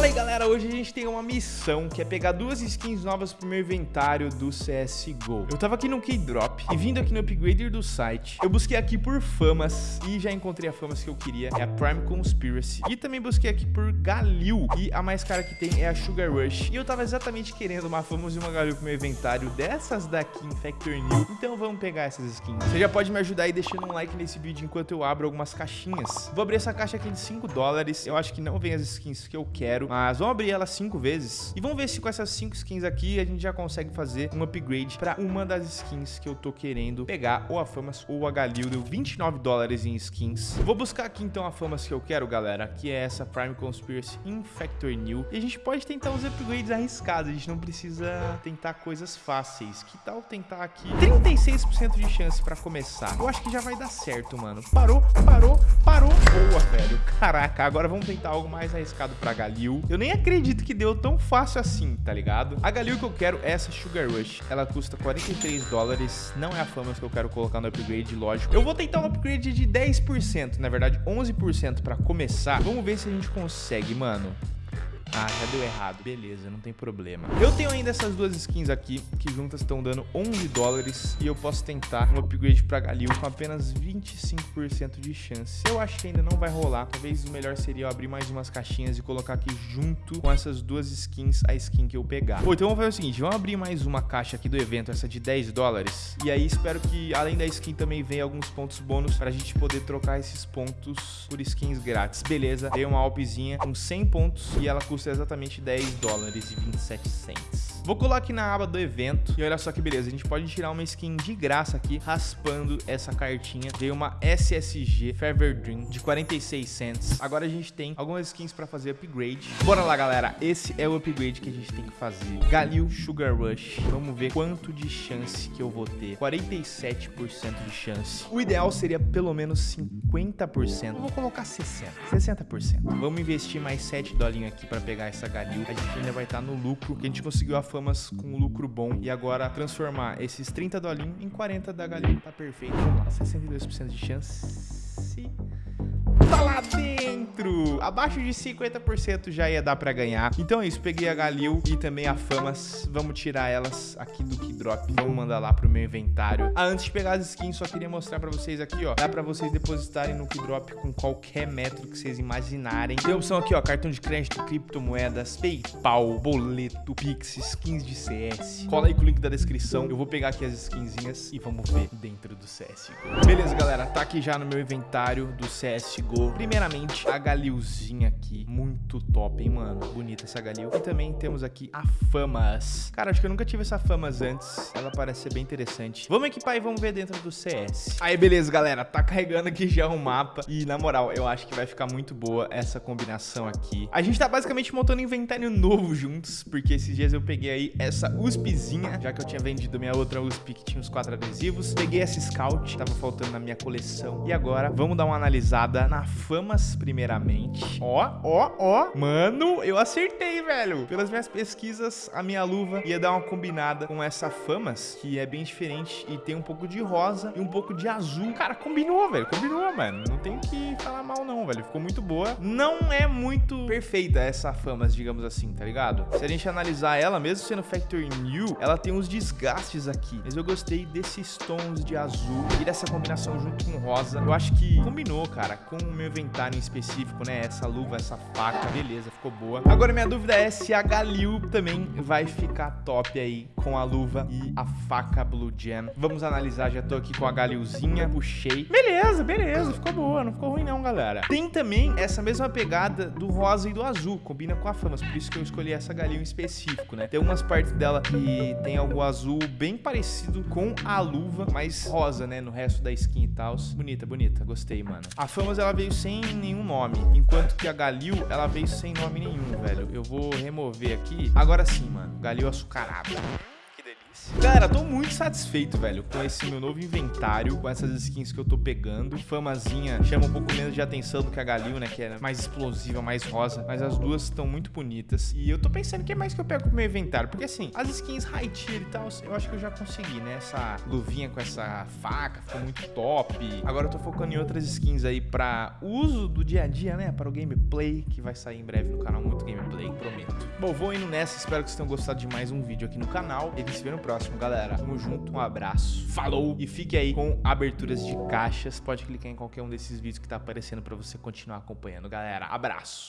Fala aí galera, hoje a gente tem uma missão que é pegar duas skins novas pro meu inventário do CSGO Eu tava aqui no Keydrop e vindo aqui no upgrader do site Eu busquei aqui por famas e já encontrei a famas que eu queria. É a Prime Conspiracy. E também busquei aqui por Galil. E a mais cara que tem é a Sugar Rush. E eu tava exatamente querendo uma famas e uma Galil pro meu inventário dessas daqui em Factor New. Então vamos pegar essas skins. Você já pode me ajudar aí deixando um like nesse vídeo enquanto eu abro algumas caixinhas. Vou abrir essa caixa aqui de 5 dólares. Eu acho que não vem as skins que eu quero Mas vamos abrir ela 5 vezes. E vamos ver se com essas 5 skins aqui A gente já consegue fazer um upgrade Pra uma das skins que eu tô querendo pegar Ou a Famas ou a Galil. Deu 29 dólares em skins. Vou buscar aqui então a Famas que eu quero, galera Que é essa Prime Conspiracy Infector New. E a gente pode tentar os upgrades arriscados. A gente não precisa tentar coisas fáceis. Que tal tentar aqui 36% de chance pra começar? Eu acho que já vai dar certo, mano. Parou, parou, parou. Boa, velho. Caraca, agora vamos tentar algo mais arriscado pra Galil. Eu nem acredito que deu tão fácil assim, tá ligado? A Galil que eu quero é essa Sugar Rush. Ela custa 43 dólares. Não é a Famas que eu quero colocar no upgrade, lógico. Eu vou tentar um upgrade de 10%, na verdade 11% pra começar. Vamos ver se a gente consegue, mano. Ah, já deu errado. Beleza, não tem problema. Eu tenho ainda essas duas skins aqui, que juntas estão dando 11 dólares. E eu posso tentar um upgrade pra Galil com apenas 25% de chance. Eu acho que ainda não vai rolar. Talvez o melhor seria eu abrir mais umas caixinhas e colocar aqui junto com essas duas skins, a skin que eu pegar. Bom, então vamos fazer o seguinte. Vamos abrir mais uma caixa aqui do evento, essa de 10 dólares. E aí espero que, além da skin, também venha alguns pontos bônus pra gente poder trocar esses pontos por skins grátis. Beleza, dei uma Alpzinha com 100 pontos e ela custa custa exatamente 10 dólares e 27 cents. Vou colar aqui na aba do evento e olha só que beleza, a gente pode tirar uma skin de graça aqui, raspando essa cartinha. Veio uma SSG Fever Dream de 46 cents. Agora a gente tem algumas skins pra fazer upgrade. Bora lá, galera. Esse é o upgrade que a gente tem que fazer. Galil Sugar Rush. Vamos ver quanto de chance que eu vou ter. 47% de chance. O ideal seria pelo menos 50%. Eu vou colocar 60%. 60%. Vamos investir mais 7 dolinhos aqui pra pegar essa Galil. A gente ainda vai estar tá no lucro, que a gente conseguiu a famas com lucro bom e agora transformar esses 30 dolinhos em 40 da galinha. Tá perfeito. Vamos lá, 62% de chance. Tá lá dentro! Abaixo de 50% já ia dar pra ganhar. Então é isso, peguei a Galil e também a Famas. Vamos tirar elas aqui do Keydrop. Vamos mandar lá pro meu inventário. Ah, antes de pegar as skins, só queria mostrar pra vocês aqui, ó. Dá pra vocês depositarem no Keydrop com qualquer método que vocês imaginarem. Tem opção aqui, ó, cartão de crédito, criptomoedas, Paypal, boleto, Pix, skins de CS. Cola aí com o link da descrição. Eu vou pegar aqui as skinzinhas e vamos ver dentro do CSGO. Beleza, galera. Tá aqui já no meu inventário do CSGO. Primeiramente, a Galilzinha aqui. Muito top, hein, mano? Bonita essa Galil. E também temos aqui a Famas. Cara, acho que eu nunca tive essa Famas antes. Ela parece ser bem interessante. Vamos equipar e vamos ver dentro do CS. Aí, beleza, galera. Tá carregando aqui já o mapa. E, na moral, eu acho que vai ficar muito boa essa combinação aqui. A gente tá basicamente montando um inventário novo juntos. Porque esses dias eu peguei aí essa USPzinha. Já que eu tinha vendido minha outra USP que tinha os quatro adesivos. Peguei essa Scout. Tava faltando na minha coleção. E agora, vamos dar uma analisada na Famas primeiramente. Ó, ó, ó. Mano, eu acertei, velho. Pelas minhas pesquisas, a minha luva ia dar uma combinada com essa Famas, que é bem diferente e tem um pouco de rosa e um pouco de azul. Cara, combinou, velho. Combinou, mano. Não tem que falar mal não, velho. Ficou muito boa. Não é muito perfeita essa Famas, digamos assim, tá ligado? Se a gente analisar ela, mesmo sendo Factory New, ela tem uns desgastes aqui. Mas eu gostei desses tons de azul e dessa combinação junto com rosa. Eu acho que combinou, cara, com o meu inventário em específico, né? Essa luva, essa faca, beleza, ficou boa. Agora minha dúvida é se a Galil também vai ficar top aí com a luva e a faca Blue Jam. Vamos analisar, já tô aqui com a Galilzinha, puxei. Beleza, beleza, ficou boa, não ficou ruim não, galera. Tem também essa mesma pegada do rosa e do azul, combina com a Famas, por isso que eu escolhi essa Galil em específico, né? Tem umas partes dela que tem algo azul bem parecido com a luva, mas rosa, né? No resto da skin e tal. Bonita, bonita, gostei, mano. A Famas, ela veio sem nenhum nome, enquanto que a Galil, ela veio sem nome nenhum, velho. Eu vou remover aqui. Agora sim, mano. Galil açucarado. Galera, tô muito satisfeito, velho, com esse meu novo inventário, com essas skins que eu tô pegando. Famazinha chama um pouco menos de atenção do que a Galil, né, que é mais explosiva, mais rosa, mas as duas estão muito bonitas. E eu tô pensando o que mais que eu pego pro meu inventário, porque assim, as skins high tier e tal, eu acho que eu já consegui, né, essa luvinha com essa faca ficou muito top. Agora eu tô focando em outras skins aí pra uso do dia a dia, né, para o gameplay, que vai sair em breve no canal, muito gameplay. Bom, vou indo nessa, espero que vocês tenham gostado de mais um vídeo aqui no canal. E gente se vê no próximo, galera. Tamo junto, um abraço, falou! E fique aí com aberturas de caixas. Pode clicar em qualquer um desses vídeos que tá aparecendo pra você continuar acompanhando, galera. Abraço!